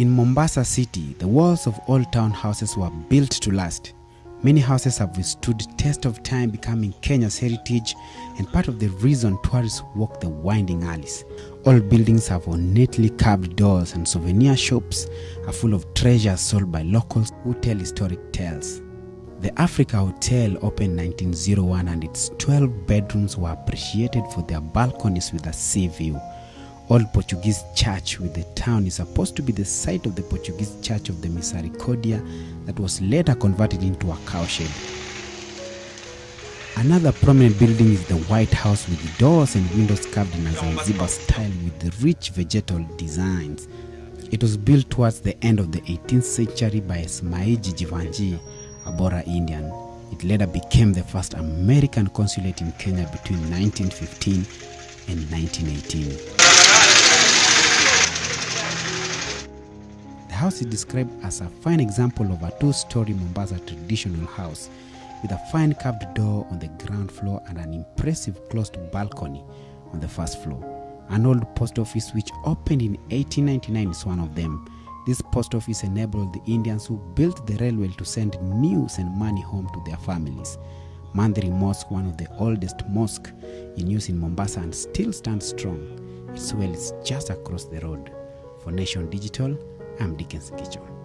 In Mombasa city, the walls of old town houses were built to last. Many houses have withstood test of time becoming Kenya's heritage and part of the reason tourists walk the winding alleys. All buildings have ornately carved doors and souvenir shops are full of treasures sold by locals who tell historic tales. The Africa Hotel opened 1901 and its 12 bedrooms were appreciated for their balconies with a sea view. Old Portuguese church with the town is supposed to be the site of the Portuguese church of the Misericordia that was later converted into a cowshed. Another prominent building is the White House with doors and windows carved in a Zanzibar style with rich vegetal designs. It was built towards the end of the 18th century by Smaiji Jivanji, a Bohra Indian. It later became the first American consulate in Kenya between 1915 and 1918. House is described as a fine example of a two-story Mombasa traditional house with a fine carved door on the ground floor and an impressive closed balcony on the first floor. An old post office which opened in 1899 is one of them. This post office enabled the Indians who built the railway to send news and money home to their families. Mandhri Mosque, one of the oldest mosques in use in Mombasa and still stands strong. Its well is just across the road. For Nation Digital, I'm Dickens Gichon.